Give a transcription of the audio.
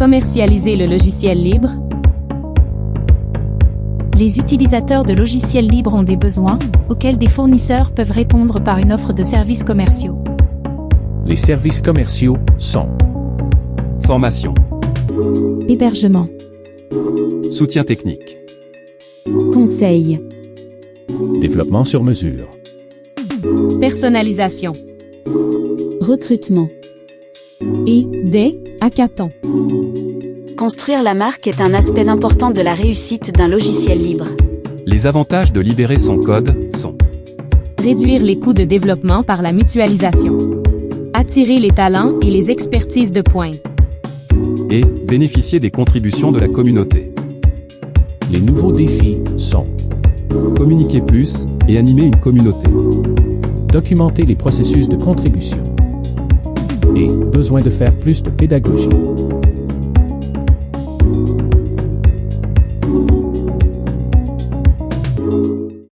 Commercialiser le logiciel libre. Les utilisateurs de logiciels libres ont des besoins auxquels des fournisseurs peuvent répondre par une offre de services commerciaux. Les services commerciaux sont Formation. Hébergement, Soutien technique. conseil, développement sur mesure, Personnalisation. recrutement. Et des hackathons. Construire la marque est un aspect important de la réussite d'un logiciel libre. Les avantages de libérer son code sont Réduire les coûts de développement par la mutualisation. Attirer les talents et les expertises de pointe. et bénéficier des contributions de la communauté. les nouveaux défis sont Communiquer plus et animer une communauté. documenter les processus de contribution besoin de faire plus de pédagogie.